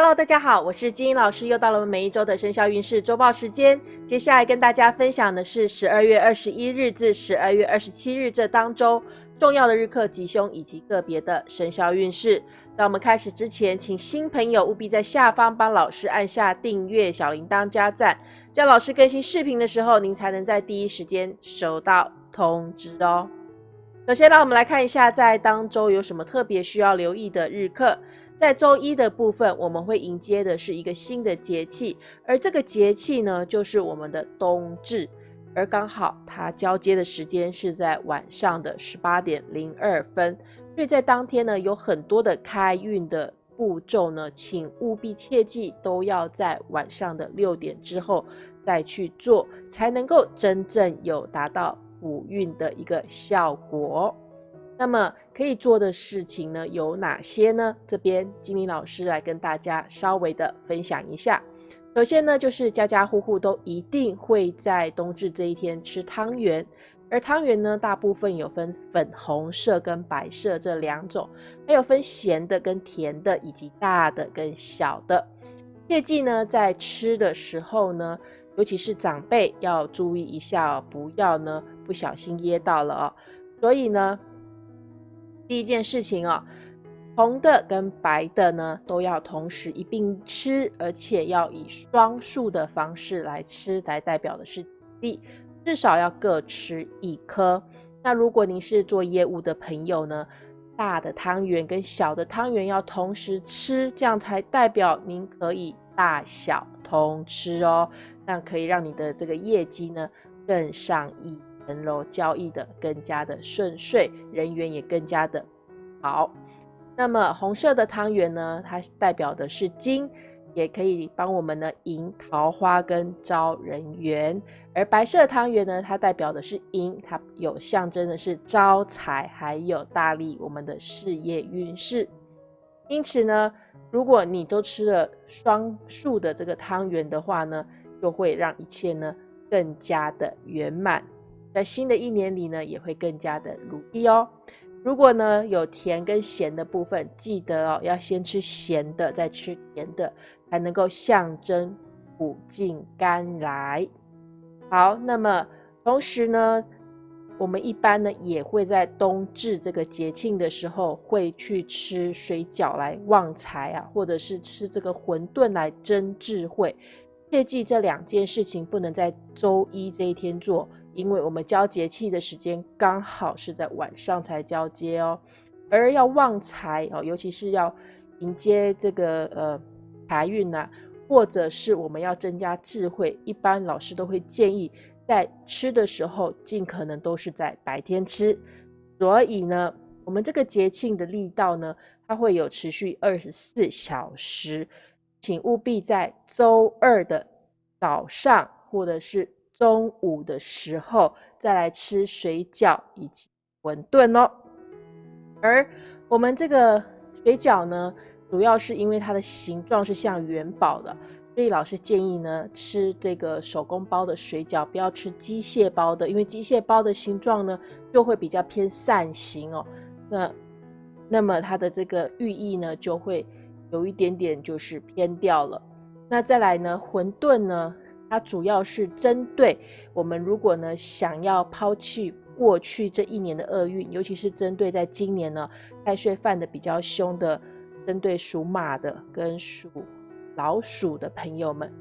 Hello，大家好，我是金英老师，又到了我们每一周的生肖运势周报时间。接下来跟大家分享的是十二月二十一日至十二月二十七日这当周重要的日课吉凶以及个别的生肖运势。在我们开始之前，请新朋友务必在下方帮老师按下订阅、小铃铛、加赞，这样老师更新视频的时候，您才能在第一时间收到通知哦。首先，让我们来看一下在当周有什么特别需要留意的日课。在周一的部分，我们会迎接的是一个新的节气，而这个节气呢，就是我们的冬至，而刚好它交接的时间是在晚上的十八点零二分，所以在当天呢，有很多的开运的步骤呢，请务必切记都要在晚上的六点之后再去做，才能够真正有达到补运的一个效果。那么可以做的事情呢有哪些呢？这边金玲老师来跟大家稍微的分享一下。首先呢，就是家家户户都一定会在冬至这一天吃汤圆，而汤圆呢，大部分有分粉红色跟白色这两种，还有分咸的跟甜的，以及大的跟小的。切记呢，在吃的时候呢，尤其是长辈要注意一下，不要呢不小心噎到了哦。所以呢。第一件事情哦，红的跟白的呢都要同时一并吃，而且要以双数的方式来吃，来代表的是利，至少要各吃一颗。那如果您是做业务的朋友呢，大的汤圆跟小的汤圆要同时吃，这样才代表您可以大小通吃哦，那可以让你的这个业绩呢更上一。层楼交易的更加的顺遂，人缘也更加的好。那么红色的汤圆呢，它代表的是金，也可以帮我们呢迎桃花跟招人缘；而白色汤圆呢，它代表的是银，它有象征的是招财，还有大利我们的事业运势。因此呢，如果你都吃了双数的这个汤圆的话呢，就会让一切呢更加的圆满。在新的一年里呢，也会更加的如意哦。如果呢有甜跟咸的部分，记得哦，要先吃咸的，再吃甜的，才能够象征苦尽甘来。好，那么同时呢，我们一般呢也会在冬至这个节庆的时候，会去吃水饺来旺财啊，或者是吃这个馄饨来增智慧。切记这两件事情不能在周一这一天做。因为我们交节气的时间刚好是在晚上才交接哦，而要旺财哦，尤其是要迎接这个呃财运呐，或者是我们要增加智慧，一般老师都会建议在吃的时候尽可能都是在白天吃。所以呢，我们这个节庆的力道呢，它会有持续二十四小时，请务必在周二的早上或者是。中午的时候再来吃水饺以及馄饨哦。而我们这个水饺呢，主要是因为它的形状是像元宝的，所以老师建议呢，吃这个手工包的水饺，不要吃机械包的，因为机械包的形状呢就会比较偏扇形哦。那那么它的这个寓意呢，就会有一点点就是偏掉了。那再来呢，馄饨呢？它主要是针对我们，如果呢想要抛弃过去这一年的厄运，尤其是针对在今年呢太岁犯的比较凶的，针对属马的跟属老鼠的朋友们，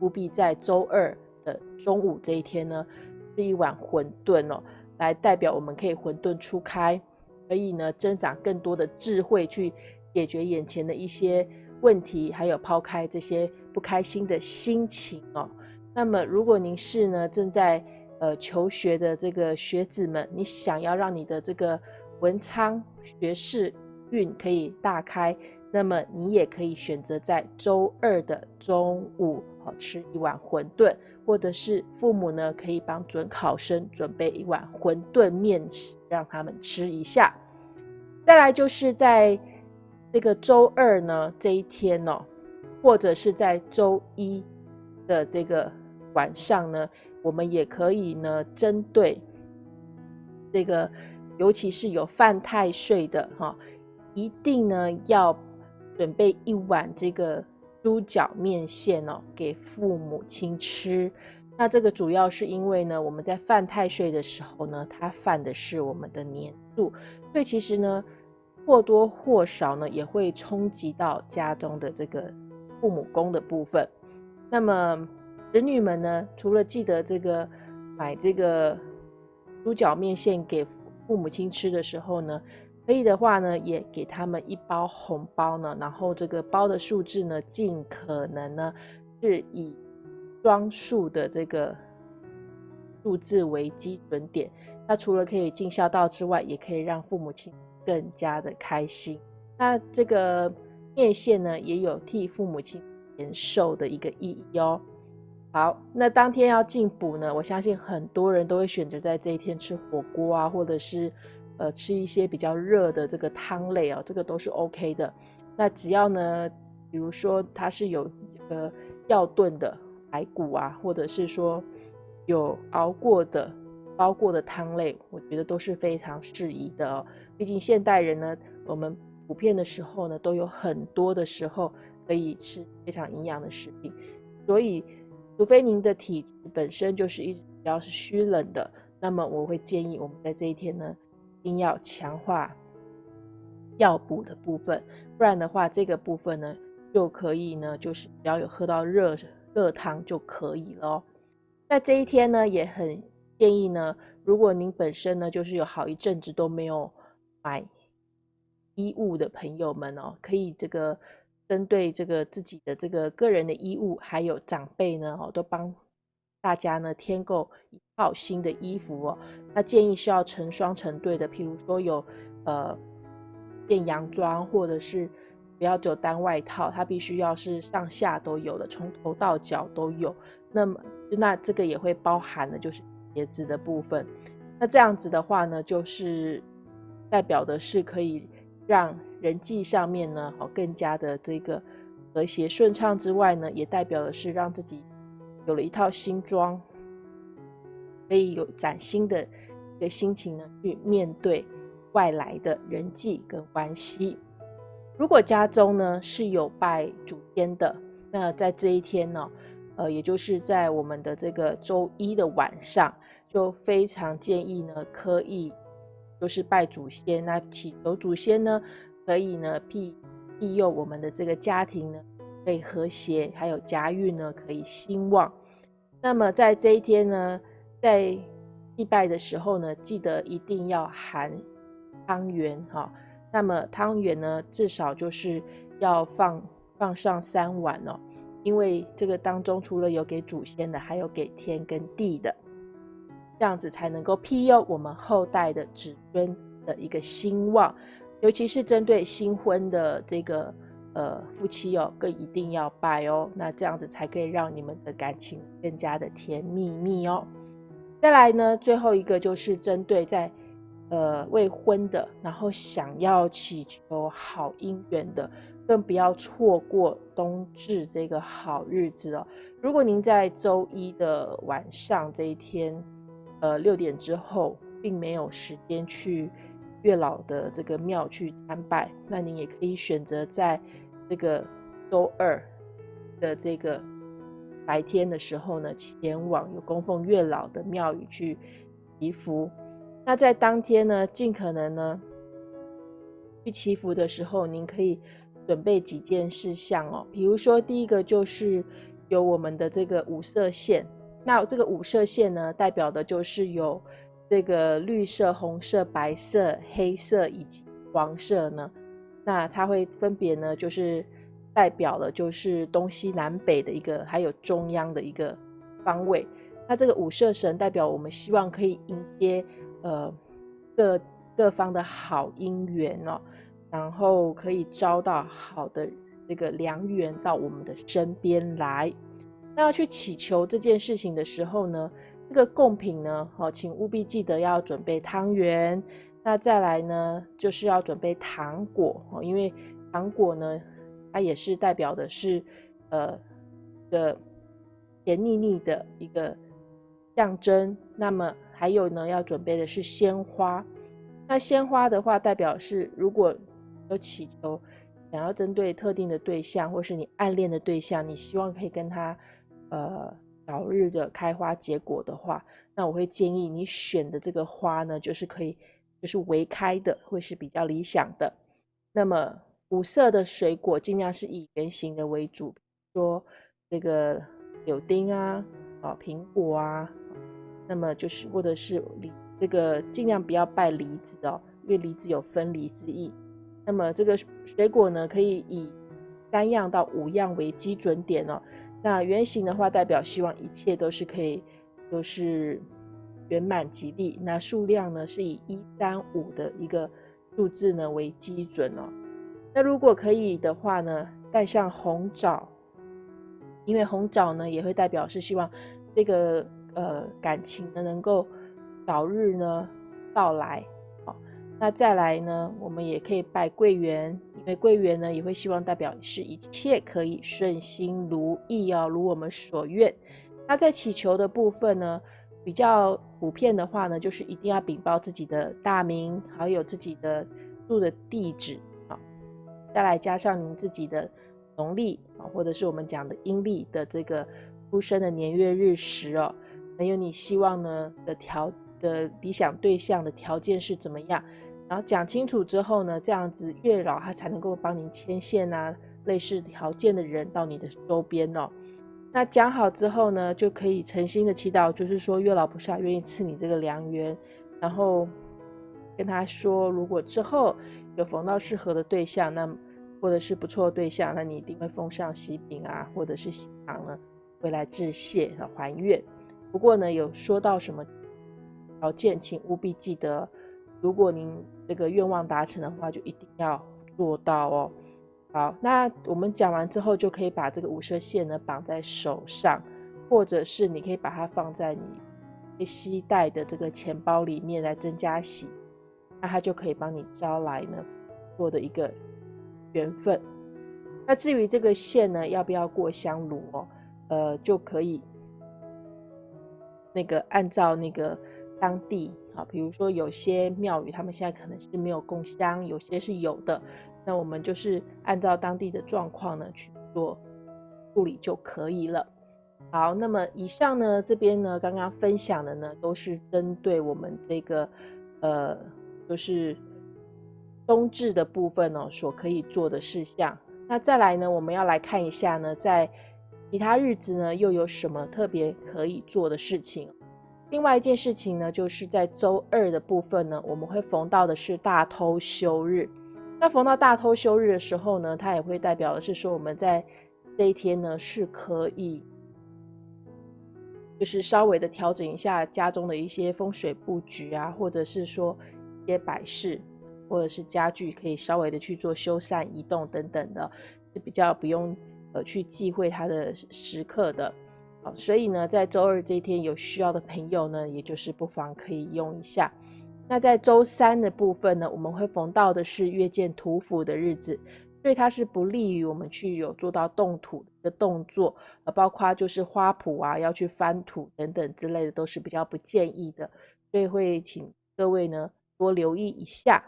务必在周二的中午这一天呢吃一碗馄饨哦，来代表我们可以混沌初开，可以呢增长更多的智慧去解决眼前的一些问题，还有抛开这些不开心的心情哦。那么，如果您是呢正在呃求学的这个学子们，你想要让你的这个文昌学士运可以大开，那么你也可以选择在周二的中午好吃一碗馄饨，或者是父母呢可以帮准考生准备一碗馄饨面食，让他们吃一下。再来就是在这个周二呢这一天哦，或者是在周一的这个。晚上呢，我们也可以呢，针对这个，尤其是有犯太岁的哈，一定呢要准备一碗这个猪脚面线哦给父母亲吃。那这个主要是因为呢，我们在犯太岁的时候呢，它犯的是我们的年柱，所以其实呢，或多或少呢也会冲击到家中的这个父母宫的部分。那么子女们呢，除了记得这个买这个猪脚面线给父母亲吃的时候呢，可以的话呢，也给他们一包红包呢，然后这个包的数字呢，尽可能呢是以。双数的这个数字为基准点，那除了可以尽孝道之外，也可以让父母亲更加的开心。那这个面线呢，也有替父母亲延寿的一个意义哦。好，那当天要进补呢，我相信很多人都会选择在这一天吃火锅啊，或者是呃吃一些比较热的这个汤类哦，这个都是 OK 的。那只要呢，比如说它是有呃要炖的。排骨啊，或者是说有熬过的、煲过的汤类，我觉得都是非常适宜的哦。毕竟现代人呢，我们普遍的时候呢，都有很多的时候可以吃非常营养的食品，所以除非您的体质本身就是一直比较是虚冷的，那么我会建议我们在这一天呢，一定要强化药补的部分，不然的话，这个部分呢就可以呢，就是只要有喝到热。热汤就可以了。在这一天呢，也很建议呢，如果您本身呢就是有好一阵子都没有买衣物的朋友们哦，可以这个针对这个自己的这个个人的衣物，还有长辈呢哦，都帮大家呢添购一套新的衣服哦。那建议是要成双成对的，譬如说有呃件洋装或者是。不要只有单外套，它必须要是上下都有的，从头到脚都有。那么，那这个也会包含的就是鞋子的部分。那这样子的话呢，就是代表的是可以让人际上面呢，好更加的这个和谐顺畅之外呢，也代表的是让自己有了一套新装，可以有崭新的一个心情呢，去面对外来的人际跟关系。如果家中呢是有拜祖先的，那在这一天呢，呃，也就是在我们的这个周一的晚上，就非常建议呢，可以就是拜祖先，那祈求祖先呢，可以呢庇庇佑我们的这个家庭呢，可以和谐，还有家运呢可以兴旺。那么在这一天呢，在祭拜的时候呢，记得一定要含汤圆哈。那么汤圆呢，至少就是要放放上三碗哦，因为这个当中除了有给祖先的，还有给天跟地的，这样子才能够庇佑我们后代的子孙的一个兴旺，尤其是针对新婚的这个呃夫妻哦，更一定要拜哦，那这样子才可以让你们的感情更加的甜蜜蜜哦。再来呢，最后一个就是针对在。呃，未婚的，然后想要祈求好姻缘的，更不要错过冬至这个好日子哦。如果您在周一的晚上这一天，呃，六点之后，并没有时间去月老的这个庙去参拜，那您也可以选择在这个周二的这个白天的时候呢，前往有供奉月老的庙宇去祈福。那在当天呢，尽可能呢去祈福的时候，您可以准备几件事项哦。比如说，第一个就是有我们的这个五色线。那这个五色线呢，代表的就是有这个绿色、红色、白色、黑色以及黄色呢。那它会分别呢，就是代表了就是东西南北的一个，还有中央的一个方位。那这个五色神代表我们希望可以迎接。呃，各各方的好姻缘哦，然后可以招到好的这个良缘到我们的身边来。那要去祈求这件事情的时候呢，这个贡品呢，哦，请务必记得要准备汤圆。那再来呢，就是要准备糖果哦，因为糖果呢，它也是代表的是呃的甜腻腻的一个象征。那么还有呢，要准备的是鲜花。那鲜花的话，代表是如果有祈求想要针对特定的对象，或是你暗恋的对象，你希望可以跟他呃早日的开花结果的话，那我会建议你选的这个花呢，就是可以就是微开的，会是比较理想的。那么五色的水果尽量是以圆形的为主，说这个柳丁啊，啊苹果啊，那么就是或者是梨，这个尽量不要拜梨子哦，因为梨子有分离之意。那么这个水果呢，可以以三样到五样为基准点哦。那圆形的话，代表希望一切都是可以，都是圆满吉利。那数量呢，是以一三五的一个数字呢为基准哦。那如果可以的话呢，带上红枣，因为红枣呢也会代表是希望这个呃感情呢能够早日呢到来。那再来呢，我们也可以拜桂圆，因为桂圆呢也会希望代表是一切可以顺心如意哦，如我们所愿。那在祈求的部分呢，比较普遍的话呢，就是一定要禀报自己的大名，还有自己的住的地址啊，再来加上您自己的农历啊，或者是我们讲的阴历的这个出生的年月日时哦，还有你希望呢的条的理想对象的条件是怎么样。然后讲清楚之后呢，这样子月老他才能够帮您牵线啊，类似条件的人到你的周边哦。那讲好之后呢，就可以诚心的祈祷，就是说月老菩萨愿意赐你这个良缘，然后跟他说，如果之后有逢到适合的对象，那或者是不错的对象，那你一定会奉上喜饼啊，或者是喜糖呢，回来致谢和还愿。不过呢，有说到什么条件，请务必记得。如果您这个愿望达成的话，就一定要做到哦。好，那我们讲完之后，就可以把这个五色线呢绑在手上，或者是你可以把它放在你携带的这个钱包里面来增加喜，那它就可以帮你招来呢做的一个缘分。那至于这个线呢，要不要过香炉哦？呃，就可以那个按照那个当地。好，比如说有些庙宇，他们现在可能是没有供香，有些是有的。那我们就是按照当地的状况呢去做处理就可以了。好，那么以上呢这边呢刚刚分享的呢都是针对我们这个呃就是冬至的部分哦所可以做的事项。那再来呢我们要来看一下呢在其他日子呢又有什么特别可以做的事情。另外一件事情呢，就是在周二的部分呢，我们会逢到的是大偷休日。那逢到大偷休日的时候呢，它也会代表的是说，我们在这一天呢是可以，就是稍微的调整一下家中的一些风水布局啊，或者是说一些摆饰，或者是家具，可以稍微的去做修缮、移动等等的，是比较不用呃去忌讳它的时刻的。所以呢，在周二这一天有需要的朋友呢，也就是不妨可以用一下。那在周三的部分呢，我们会逢到的是月见土府的日子，所以它是不利于我们去有做到动土的动作，呃，包括就是花圃啊，要去翻土等等之类的，都是比较不建议的。所以会请各位呢多留意一下。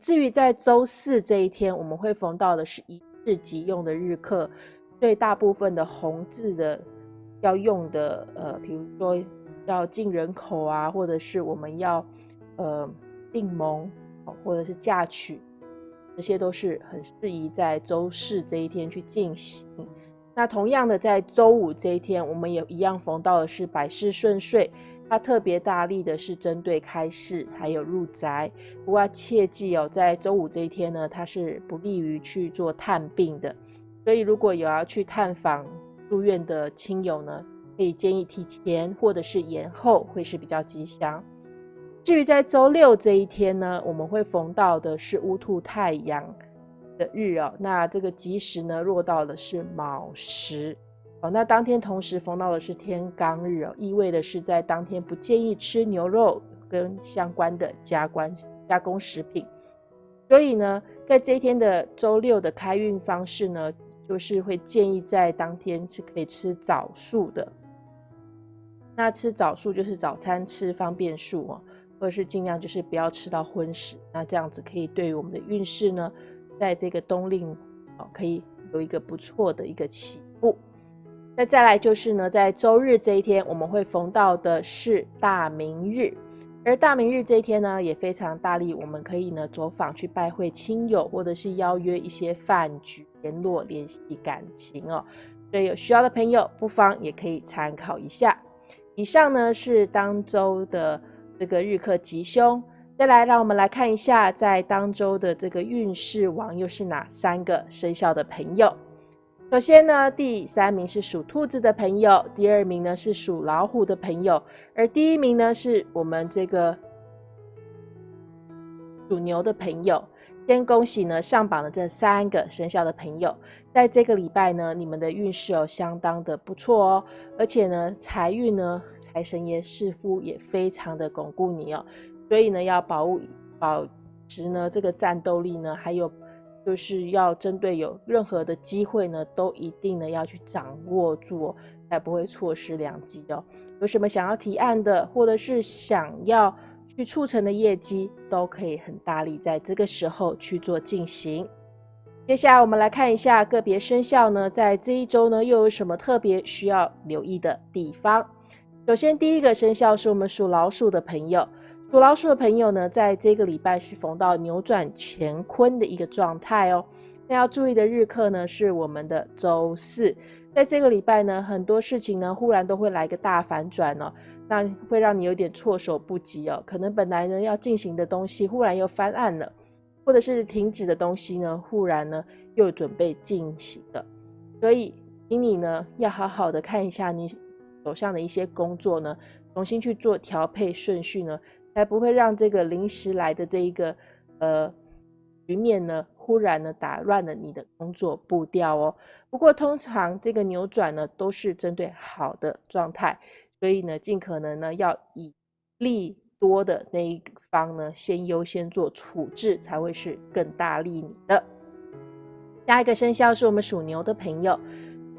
至于在周四这一天，我们会逢到的是一日即用的日课，所以大部分的红字的。要用的呃，比如说要进人口啊，或者是我们要呃订盟，或者是嫁娶，这些都是很适宜在周四这一天去进行。那同样的，在周五这一天，我们也一样逢到的是百事顺遂。它特别大力的是针对开市还有入宅。不过切记哦，在周五这一天呢，它是不利于去做探病的。所以如果有要去探访，住院的亲友呢，可以建议提前或者是延后，会是比较吉祥。至于在周六这一天呢，我们会逢到的是乌兔太阳的日哦，那这个吉时呢，落到的是卯时哦，那当天同时逢到的是天罡日哦，意味的是在当天不建议吃牛肉跟相关的加关加工食品。所以呢，在这一天的周六的开运方式呢。就是会建议在当天是可以吃早素的。那吃早素就是早餐吃方便素哦，或者是尽量就是不要吃到荤食。那这样子可以对于我们的运势呢，在这个冬令哦，可以有一个不错的一个起步。那再来就是呢，在周日这一天，我们会逢到的是大明日，而大明日这一天呢，也非常大力，我们可以呢走访去拜会亲友，或者是邀约一些饭局，联络联系感情哦。所以有需要的朋友，不妨也可以参考一下。以上呢是当周的这个日课吉凶，再来让我们来看一下，在当周的这个运势王又是哪三个生肖的朋友。首先呢，第三名是属兔子的朋友，第二名呢是属老虎的朋友，而第一名呢是我们这个属牛的朋友。先恭喜呢上榜的这三个生肖的朋友，在这个礼拜呢，你们的运势哦相当的不错哦，而且呢财运呢财神爷似乎也非常的巩固你哦，所以呢要保保持呢这个战斗力呢，还有。就是要针对有任何的机会呢，都一定呢要去掌握住，才不会错失良机哦。有什么想要提案的，或者是想要去促成的业绩，都可以很大力在这个时候去做进行。接下来我们来看一下个别生肖呢，在这一周呢又有什么特别需要留意的地方。首先第一个生肖是我们属老鼠的朋友。属老鼠的朋友呢，在这个礼拜是逢到扭转乾坤的一个状态哦。那要注意的日课呢，是我们的周四。在这个礼拜呢，很多事情呢，忽然都会来个大反转哦，那会让你有点措手不及哦。可能本来呢要进行的东西，忽然又翻案了，或者是停止的东西呢，忽然呢又准备进行了。所以，请你呢要好好的看一下你手上的一些工作呢，重新去做调配顺序呢。才不会让这个临时来的这一个呃局面呢，忽然呢打乱了你的工作步调哦。不过通常这个扭转呢都是针对好的状态，所以呢尽可能呢要以利多的那一方呢先优先做处置，才会是更大利你的。下一个生肖是我们属牛的朋友。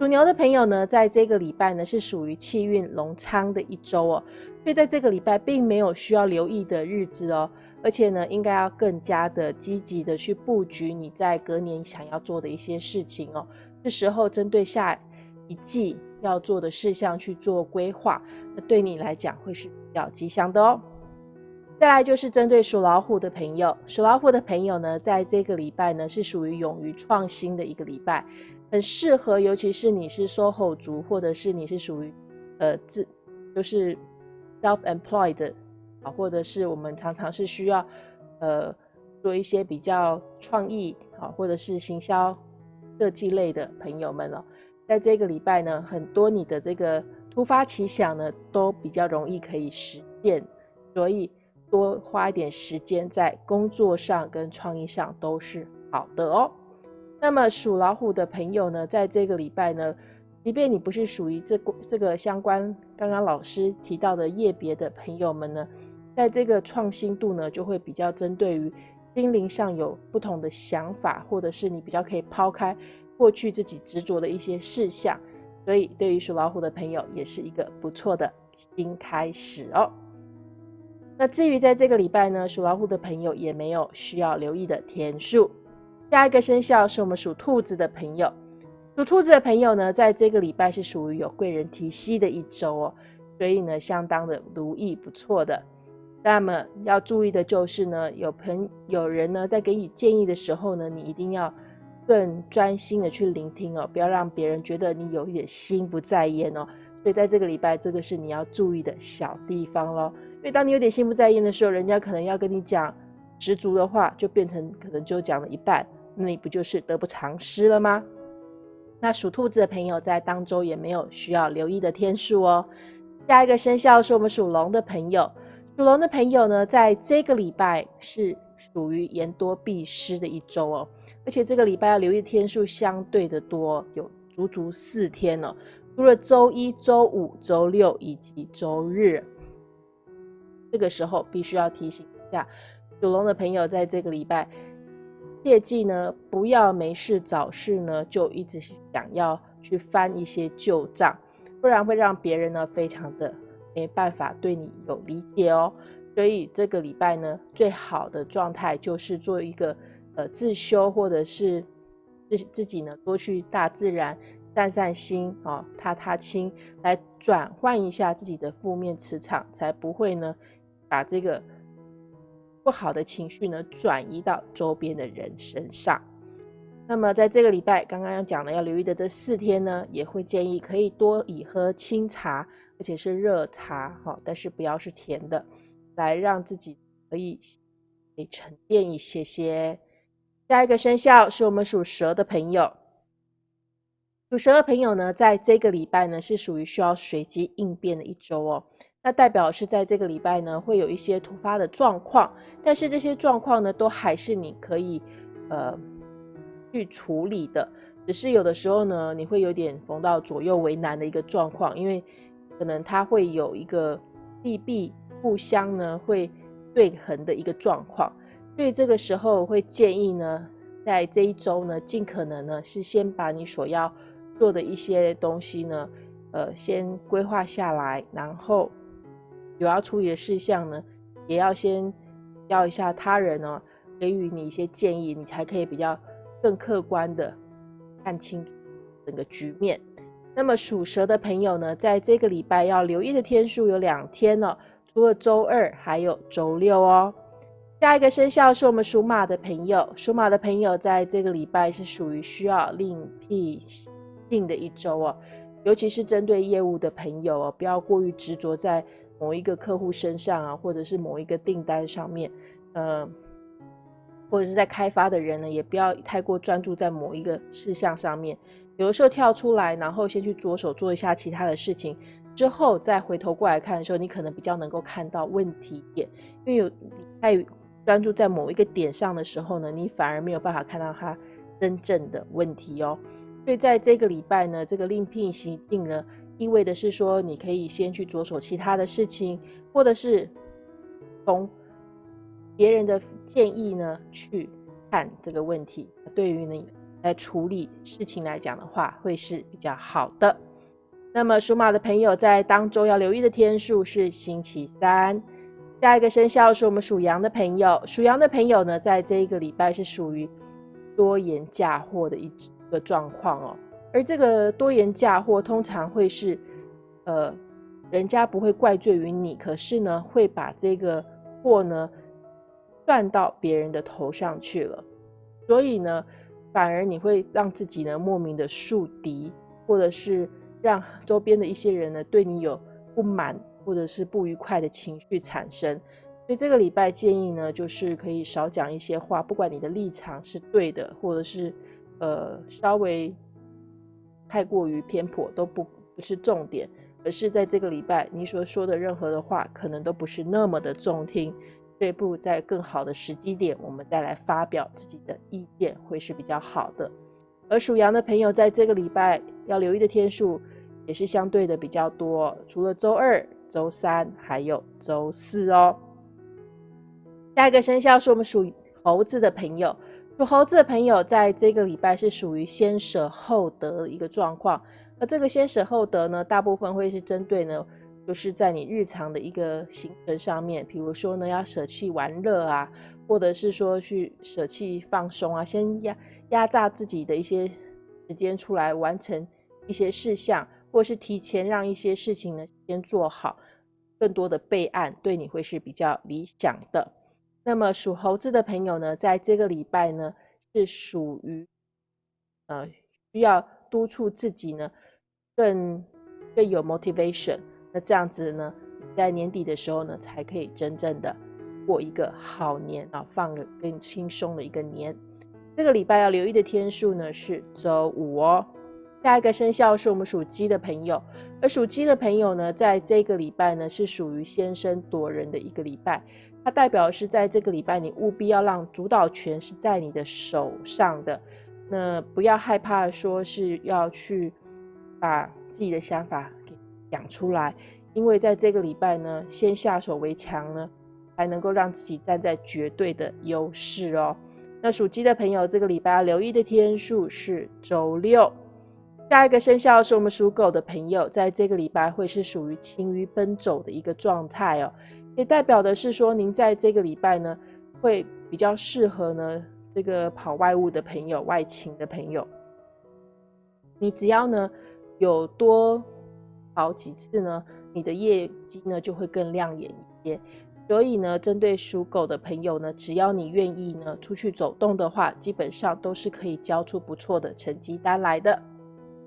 属牛的朋友呢，在这个礼拜呢是属于气运隆昌的一周哦，所以在这个礼拜并没有需要留意的日子哦，而且呢，应该要更加的积极的去布局你在隔年想要做的一些事情哦。这时候针对下一季要做的事项去做规划，那对你来讲会是比较吉祥的哦。再来就是针对属老虎的朋友，属老虎的朋友呢，在这个礼拜呢是属于勇于创新的一个礼拜。很适合，尤其是你是 SOHO 族，或者是你是属于呃自就是 self-employed 啊，或者是我们常常是需要呃做一些比较创意啊，或者是行销设计类的朋友们哦，在这个礼拜呢，很多你的这个突发奇想呢，都比较容易可以实现，所以多花一点时间在工作上跟创意上都是好的哦。那么属老虎的朋友呢，在这个礼拜呢，即便你不是属于这这个相关刚刚老师提到的业别的朋友们呢，在这个创新度呢，就会比较针对于心灵上有不同的想法，或者是你比较可以抛开过去自己执着的一些事项，所以对于属老虎的朋友也是一个不错的新开始哦。那至于在这个礼拜呢，属老虎的朋友也没有需要留意的天数。下一个生肖是我们属兔子的朋友，属兔子的朋友呢，在这个礼拜是属于有贵人提携的一周哦，所以呢，相当的如意不错的。那么要注意的就是呢，有朋有人呢在给你建议的时候呢，你一定要更专心的去聆听哦，不要让别人觉得你有一点心不在焉哦。所以在这个礼拜，这个是你要注意的小地方咯。因为当你有点心不在焉的时候，人家可能要跟你讲十足的话，就变成可能就讲了一半。那你不就是得不偿失了吗？那属兔子的朋友在当周也没有需要留意的天数哦。下一个生肖是我们属龙的朋友，属龙的朋友呢，在这个礼拜是属于言多必失的一周哦，而且这个礼拜要留意天数相对的多，有足足四天哦，除了周一周五、周六以及周日，这个时候必须要提醒一下属龙的朋友，在这个礼拜。切记呢，不要没事找事呢，就一直想要去翻一些旧账，不然会让别人呢非常的没办法对你有理解哦。所以这个礼拜呢，最好的状态就是做一个呃自修或者是自自己呢多去大自然散散心啊，踏踏青，来转换一下自己的负面磁场，才不会呢把这个不好的情绪呢转移到周边的人身上。那么在这个礼拜，刚刚要讲的要留意的这四天呢，也会建议可以多以喝清茶，而且是热茶哈，但是不要是甜的，来让自己可以可以沉淀一些些。下一个生肖是我们属蛇的朋友，属蛇的朋友呢，在这个礼拜呢是属于需要随机应变的一周哦。那代表是在这个礼拜呢会有一些突发的状况，但是这些状况呢都还是你可以呃。去处理的，只是有的时候呢，你会有点逢到左右为难的一个状况，因为可能它会有一个利弊互相呢会对衡的一个状况，所以这个时候会建议呢，在这一周呢，尽可能呢是先把你所要做的一些东西呢，呃，先规划下来，然后有要处理的事项呢，也要先要一下他人呢，给予你一些建议，你才可以比较。更客观的看清整个局面。那么属蛇的朋友呢，在这个礼拜要留意的天数有两天了，除了周二，还有周六哦。下一个生肖是我们属马的朋友，属马的朋友在这个礼拜是属于需要另辟蹊的一周哦，尤其是针对业务的朋友哦，不要过于执着在某一个客户身上啊，或者是某一个订单上面，嗯。或者是在开发的人呢，也不要太过专注在某一个事项上面，有的时候跳出来，然后先去着手做一下其他的事情，之后再回头过来看的时候，你可能比较能够看到问题点。因为有太专注在某一个点上的时候呢，你反而没有办法看到它真正的问题哦。所以在这个礼拜呢，这个另辟蹊径呢，意味的是说，你可以先去着手其他的事情，或者是从。别人的建议呢，去看这个问题，对于你来处理事情来讲的话，会是比较好的。那么属马的朋友在当周要留意的天数是星期三。下一个生肖是我们属羊的朋友，属羊的朋友呢，在这一个礼拜是属于多言嫁祸的一个状况哦。而这个多言嫁祸通常会是，呃，人家不会怪罪于你，可是呢，会把这个祸呢。算到别人的头上去了，所以呢，反而你会让自己呢莫名的树敌，或者是让周边的一些人呢对你有不满或者是不愉快的情绪产生。所以这个礼拜建议呢，就是可以少讲一些话，不管你的立场是对的，或者是呃稍微太过于偏颇，都不不是重点，而是在这个礼拜你所说的任何的话，可能都不是那么的中听。这步在更好的时机点，我们再来发表自己的意见，会是比较好的。而属羊的朋友，在这个礼拜要留意的天数也是相对的比较多，除了周二、周三，还有周四哦。下一个生肖是我们属猴子的朋友，属猴子的朋友在这个礼拜是属于先舍后得一个状况。而这个先舍后得呢，大部分会是针对呢。就是在你日常的一个行程上面，比如说呢，要舍弃玩乐啊，或者是说去舍弃放松啊，先压压榨自己的一些时间出来完成一些事项，或是提前让一些事情呢先做好，更多的备案，对你会是比较理想的。那么属猴子的朋友呢，在这个礼拜呢，是属于呃需要督促自己呢，更更有 motivation。那这样子呢，在年底的时候呢，才可以真正的过一个好年啊，放个更轻松的一个年。这个礼拜要留意的天数呢是周五哦。下一个生肖是我们属鸡的朋友，而属鸡的朋友呢，在这个礼拜呢是属于先声夺人的一个礼拜，它代表是在这个礼拜你务必要让主导权是在你的手上的，那不要害怕说是要去把自己的想法给。讲出来，因为在这个礼拜呢，先下手为强呢，才能够让自己站在绝对的优势哦。那属鸡的朋友，这个礼拜要留意的天数是周六。下一个生肖是我们属狗的朋友，在这个礼拜会是属于勤于奔走的一个状态哦，也代表的是说，您在这个礼拜呢，会比较适合呢，这个跑外务的朋友、外勤的朋友，你只要呢有多跑几次呢，你的业绩呢就会更亮眼一些。所以呢，针对属狗的朋友呢，只要你愿意呢出去走动的话，基本上都是可以交出不错的成绩单来的。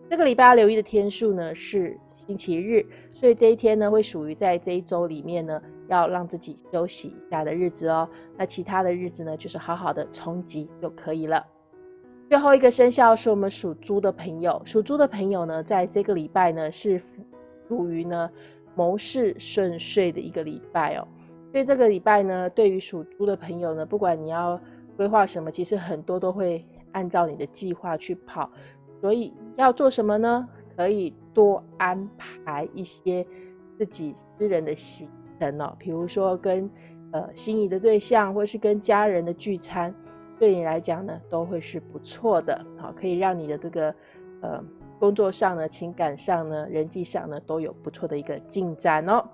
这个礼拜留意的天数呢是星期日，所以这一天呢会属于在这一周里面呢要让自己休息一下的日子哦。那其他的日子呢，就是好好的冲击就可以了。最后一个生肖是我们属猪的朋友，属猪的朋友呢，在这个礼拜呢是属于呢谋事顺遂的一个礼拜哦。所以这个礼拜呢，对于属猪的朋友呢，不管你要规划什么，其实很多都会按照你的计划去跑。所以要做什么呢？可以多安排一些自己私人的行程哦，比如说跟呃心仪的对象，或是跟家人的聚餐，对你来讲呢，都会是不错的。好，可以让你的这个呃工作上呢、情感上呢、人际上呢，都有不错的一个进展哦。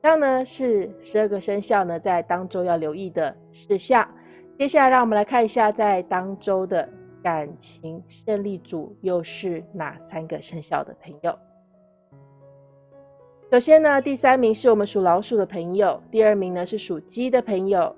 这样呢是十二个生肖呢在当周要留意的事项。接下来让我们来看一下在当周的感情胜利组又是哪三个生肖的朋友。首先呢，第三名是我们属老鼠的朋友，第二名呢是属鸡的朋友，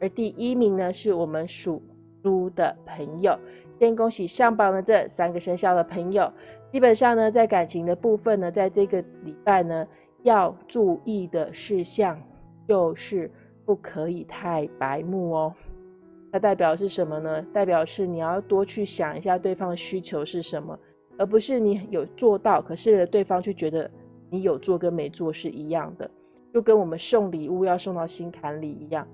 而第一名呢是我们属猪的朋友。先恭喜上榜的这三个生肖的朋友。基本上呢，在感情的部分呢，在这个礼拜呢。要注意的事项就是不可以太白目哦。它代表是什么呢？代表是你要多去想一下对方的需求是什么，而不是你有做到，可是对方却觉得你有做跟没做是一样的，就跟我们送礼物要送到心坎里一样。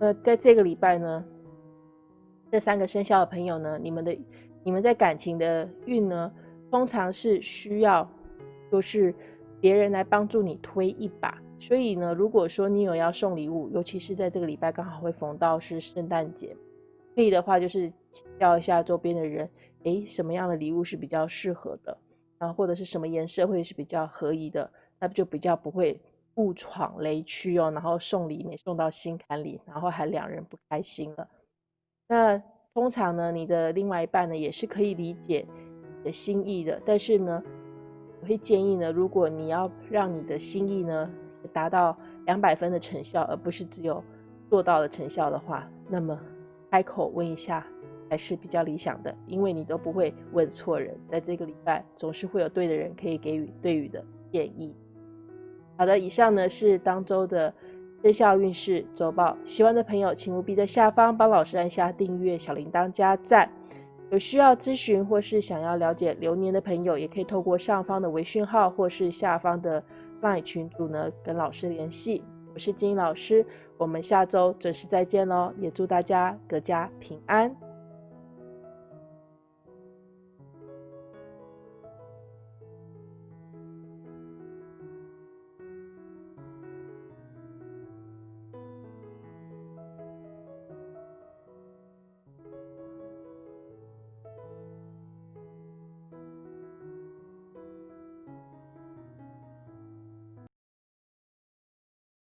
那在这个礼拜呢，这三个生肖的朋友呢，你们的你们在感情的运呢，通常是需要就是。别人来帮助你推一把，所以呢，如果说你有要送礼物，尤其是在这个礼拜刚好会逢到是圣诞节，可以的话就是请教一下周边的人，诶，什么样的礼物是比较适合的，然后或者是什么颜色会是比较合宜的，那不就比较不会误闯雷区哦，然后送礼没送到心坎里，然后还两人不开心了。那通常呢，你的另外一半呢也是可以理解你的心意的，但是呢。我会建议呢，如果你要让你的心意呢达到两百分的成效，而不是只有做到了成效的话，那么开口问一下还是比较理想的，因为你都不会问错人。在这个礼拜，总是会有对的人可以给予对语的建议。好的，以上呢是当周的生肖运势周报。喜欢的朋友，请务必在下方帮老师按下订阅、小铃铛、加赞。有需要咨询或是想要了解流年的朋友，也可以透过上方的微讯号或是下方的 LINE 群组呢，跟老师联系。我是金英老师，我们下周准时再见喽！也祝大家阖家平安。